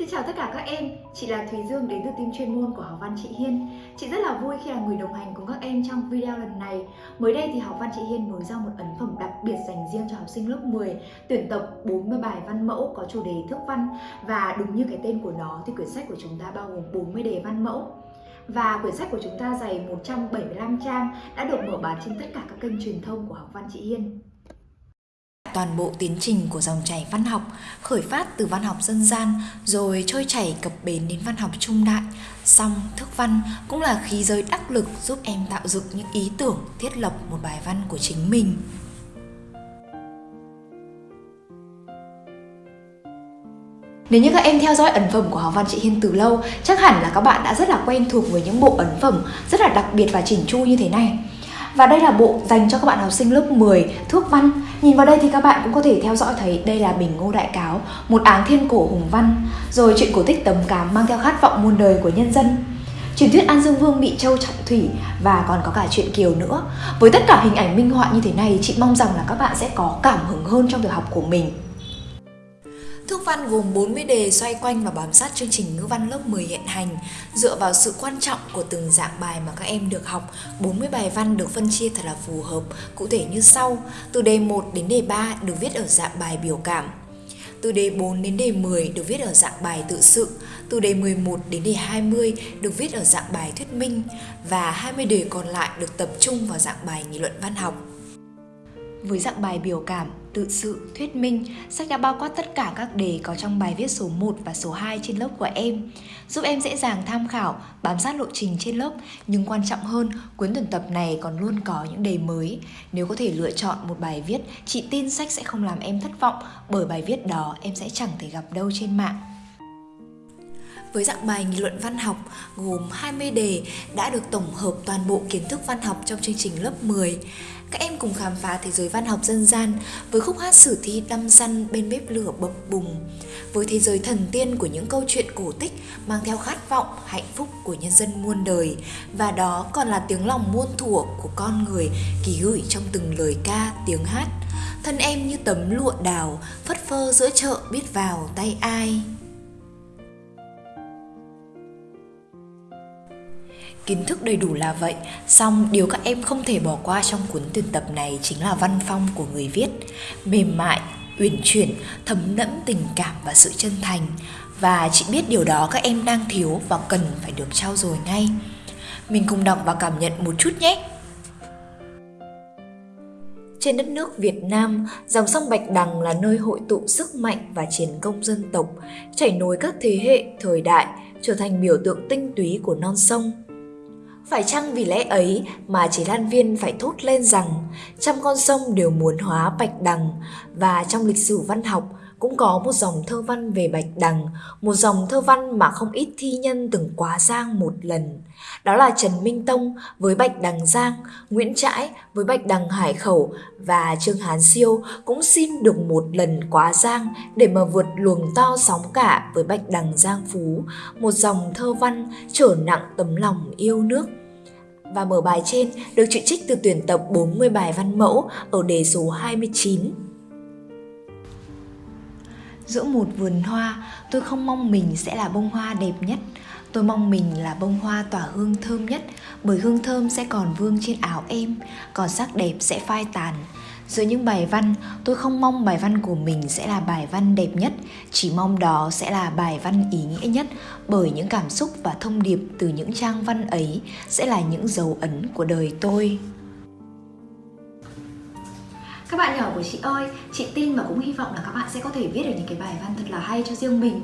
Xin chào tất cả các em, chị là Thùy Dương đến từ team chuyên môn của học văn chị Hiên. Chị rất là vui khi là người đồng hành cùng các em trong video lần này. Mới đây thì học văn chị Hiên mới ra một ấn phẩm đặc biệt dành riêng cho học sinh lớp 10 tuyển tập 40 bài văn mẫu có chủ đề thức văn và đúng như cái tên của nó thì quyển sách của chúng ta bao gồm 40 đề văn mẫu. Và quyển sách của chúng ta dày 175 trang đã được mở bán trên tất cả các kênh truyền thông của học văn chị Hiên toàn bộ tiến trình của dòng chảy văn học khởi phát từ văn học dân gian rồi trôi chảy cập bến đến văn học trung đại song thức văn cũng là khí giới đắc lực giúp em tạo dựng những ý tưởng thiết lập một bài văn của chính mình Nếu như các em theo dõi ấn phẩm của học văn chị Hiên từ lâu, chắc hẳn là các bạn đã rất là quen thuộc với những bộ ấn phẩm rất là đặc biệt và chỉnh chu như thế này. Và đây là bộ dành cho các bạn học sinh lớp 10 Thước văn Nhìn vào đây thì các bạn cũng có thể theo dõi thấy đây là Bình Ngô Đại Cáo Một áng thiên cổ hùng văn Rồi chuyện cổ tích tầm cám mang theo khát vọng muôn đời của nhân dân Truyền thuyết An Dương Vương bị Châu Trọng Thủy và còn có cả chuyện Kiều nữa. Với tất cả hình ảnh minh họa như thế này, chị mong rằng là các bạn sẽ có cảm hứng hơn trong việc học của mình. Thước văn gồm 40 đề xoay quanh và bám sát chương trình ngữ văn lớp 10 hiện hành. Dựa vào sự quan trọng của từng dạng bài mà các em được học, 40 bài văn được phân chia thật là phù hợp, cụ thể như sau. Từ đề 1 đến đề 3 được viết ở dạng bài biểu cảm. Từ đề 4 đến đề 10 được viết ở dạng bài tự sự, từ đề 11 đến đề 20 được viết ở dạng bài thuyết minh và 20 đề còn lại được tập trung vào dạng bài nghị luận văn học. Với dạng bài biểu cảm, tự sự, thuyết minh, sách đã bao quát tất cả các đề có trong bài viết số 1 và số 2 trên lớp của em, giúp em dễ dàng tham khảo, bám sát lộ trình trên lớp, nhưng quan trọng hơn, cuốn tuyển tập này còn luôn có những đề mới. Nếu có thể lựa chọn một bài viết, chị tin sách sẽ không làm em thất vọng, bởi bài viết đó em sẽ chẳng thể gặp đâu trên mạng với dạng bài nghị luận văn học gồm 20 đề đã được tổng hợp toàn bộ kiến thức văn học trong chương trình lớp 10. Các em cùng khám phá thế giới văn học dân gian với khúc hát sử thi đăm săn bên bếp lửa bập bùng, với thế giới thần tiên của những câu chuyện cổ tích mang theo khát vọng, hạnh phúc của nhân dân muôn đời và đó còn là tiếng lòng muôn thuở của con người ký gửi trong từng lời ca, tiếng hát. Thân em như tấm lụa đào, phất phơ giữa chợ biết vào tay ai. Kiến thức đầy đủ là vậy, song điều các em không thể bỏ qua trong cuốn tuyển tập này chính là văn phong của người viết. Mềm mại, uyển chuyển, thấm đẫm tình cảm và sự chân thành. Và chị biết điều đó các em đang thiếu và cần phải được trao dồi ngay. Mình cùng đọc và cảm nhận một chút nhé. Trên đất nước Việt Nam, dòng sông Bạch Đằng là nơi hội tụ sức mạnh và chiến công dân tộc, chảy nối các thế hệ, thời đại, trở thành biểu tượng tinh túy của non sông. Phải chăng vì lẽ ấy mà chế Lan Viên phải thốt lên rằng trăm con sông đều muốn hóa Bạch Đằng và trong lịch sử văn học cũng có một dòng thơ văn về Bạch Đằng, một dòng thơ văn mà không ít thi nhân từng quá giang một lần. Đó là Trần Minh Tông với Bạch Đằng Giang, Nguyễn Trãi với Bạch Đằng Hải Khẩu và Trương Hán Siêu cũng xin được một lần quá giang để mà vượt luồng to sóng cả với Bạch Đằng Giang Phú, một dòng thơ văn trở nặng tấm lòng yêu nước và mở bài trên được truyện trích từ tuyển tập 40 bài văn mẫu ở đề số 29. Giữa một vườn hoa, tôi không mong mình sẽ là bông hoa đẹp nhất. Tôi mong mình là bông hoa tỏa hương thơm nhất, bởi hương thơm sẽ còn vương trên áo em, còn sắc đẹp sẽ phai tàn. Giữa những bài văn, tôi không mong bài văn của mình sẽ là bài văn đẹp nhất, chỉ mong đó sẽ là bài văn ý nghĩa nhất, bởi những cảm xúc và thông điệp từ những trang văn ấy sẽ là những dấu ấn của đời tôi. Các bạn nhỏ của chị ơi, chị tin và cũng hy vọng là các bạn sẽ có thể viết được những cái bài văn thật là hay cho riêng mình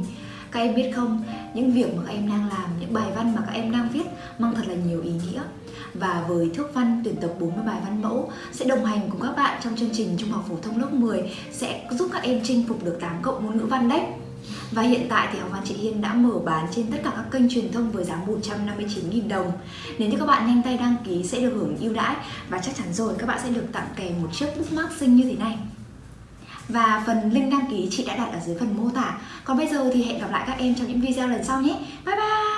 các em biết không, những việc mà các em đang làm, những bài văn mà các em đang viết mang thật là nhiều ý nghĩa và với thước văn tuyển tập 40 bài văn mẫu sẽ đồng hành cùng các bạn trong chương trình Trung học phổ thông lớp 10 sẽ giúp các em chinh phục được 8 cộng môn ngữ văn đấy. Và hiện tại thì Hồng văn chị Hiên đã mở bán trên tất cả các kênh truyền thông với giá 159.000 đồng. Nếu như các bạn nhanh tay đăng ký sẽ được hưởng ưu đãi và chắc chắn rồi, các bạn sẽ được tặng kèm một chiếc bookmark xinh như thế này. Và phần link đăng ký chị đã đặt ở dưới phần mô tả Còn bây giờ thì hẹn gặp lại các em trong những video lần sau nhé Bye bye